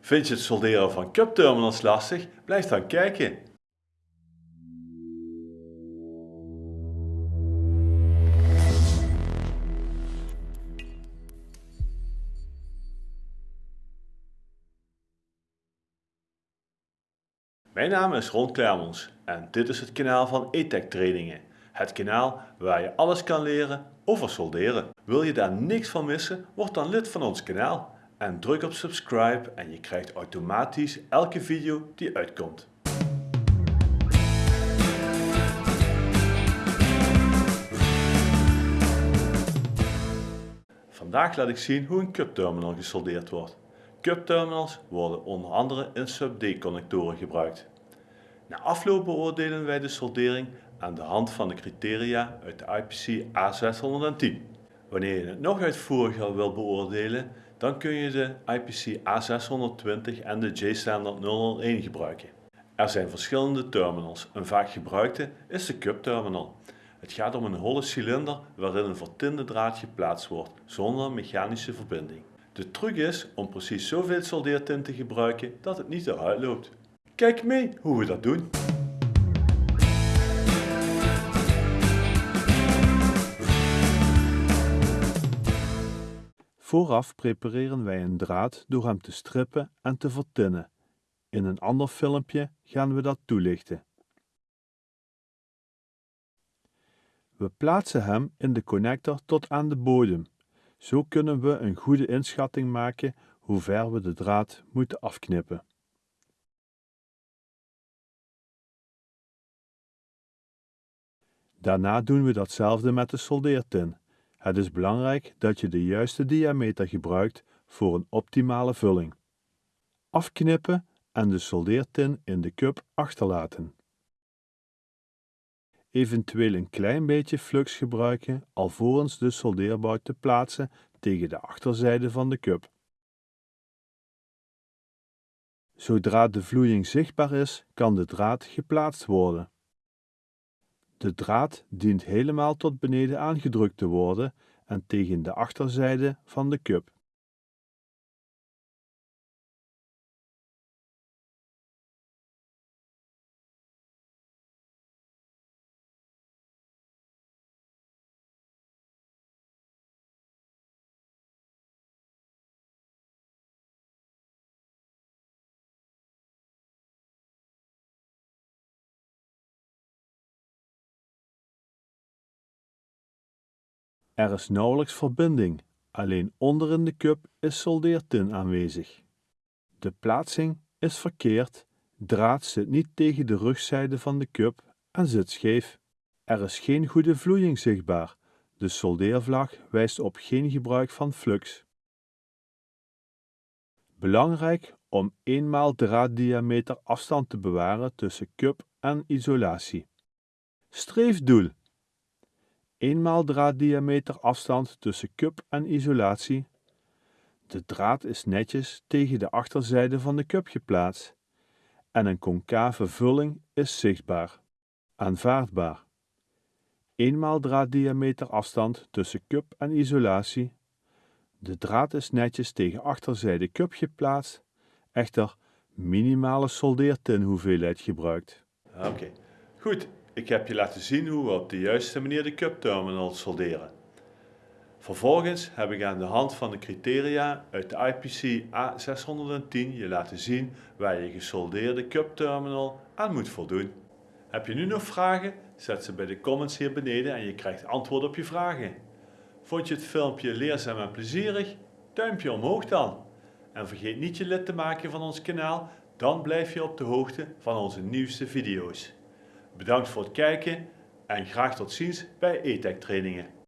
Vind je het solderen van cupterminals lastig? Blijf dan kijken. Mijn naam is Ron Klermans en dit is het kanaal van ETEC Trainingen. Het kanaal waar je alles kan leren over solderen. Wil je daar niks van missen? Word dan lid van ons kanaal en druk op subscribe en je krijgt automatisch elke video die uitkomt. Vandaag laat ik zien hoe een cupterminal gesoldeerd wordt. Cupterminals worden onder andere in sub-D connectoren gebruikt. Na afloop beoordelen wij de soldering aan de hand van de criteria uit de IPC A610. Wanneer je het nog uitvoeriger wil beoordelen, dan kun je de IPC A620 en de J-standard 001 gebruiken. Er zijn verschillende terminals. Een vaak gebruikte is de Cup terminal. Het gaat om een holle cilinder waarin een vertinde draad geplaatst wordt, zonder mechanische verbinding. De truc is om precies zoveel soldeertint te gebruiken dat het niet eruit loopt. Kijk mee hoe we dat doen. Vooraf prepareren wij een draad door hem te strippen en te vertinnen. In een ander filmpje gaan we dat toelichten. We plaatsen hem in de connector tot aan de bodem. Zo kunnen we een goede inschatting maken hoe ver we de draad moeten afknippen. Daarna doen we datzelfde met de soldeertin. Het is belangrijk dat je de juiste diameter gebruikt voor een optimale vulling. Afknippen en de soldeertin in de cup achterlaten. Eventueel een klein beetje flux gebruiken alvorens de soldeerbout te plaatsen tegen de achterzijde van de cup. Zodra de vloeiing zichtbaar is, kan de draad geplaatst worden. De draad dient helemaal tot beneden aangedrukt te worden en tegen de achterzijde van de cup. Er is nauwelijks verbinding, alleen onder in de cup is soldeertin aanwezig. De plaatsing is verkeerd, draad zit niet tegen de rugzijde van de cup en zit scheef. Er is geen goede vloeiing zichtbaar, de soldeervlag wijst op geen gebruik van flux. Belangrijk om eenmaal draaddiameter afstand te bewaren tussen cup en isolatie. Streefdoel eenmaal draaddiameter afstand tussen cup en isolatie. De draad is netjes tegen de achterzijde van de cup geplaatst en een concave vulling is zichtbaar. Aanvaardbaar. Eenmaal draaddiameter afstand tussen cup en isolatie. De draad is netjes tegen achterzijde cup geplaatst, echter minimale soldeertin hoeveelheid gebruikt. Oké, goed. Ik heb je laten zien hoe we op de juiste manier de cup terminal solderen. Vervolgens heb ik aan de hand van de criteria uit de IPC A610 je laten zien waar je gesoldeerde cup terminal aan moet voldoen. Heb je nu nog vragen? Zet ze bij de comments hier beneden en je krijgt antwoord op je vragen. Vond je het filmpje leerzaam en plezierig? Duimpje omhoog dan. En vergeet niet je lid te maken van ons kanaal, dan blijf je op de hoogte van onze nieuwste video's. Bedankt voor het kijken en graag tot ziens bij ETEC trainingen.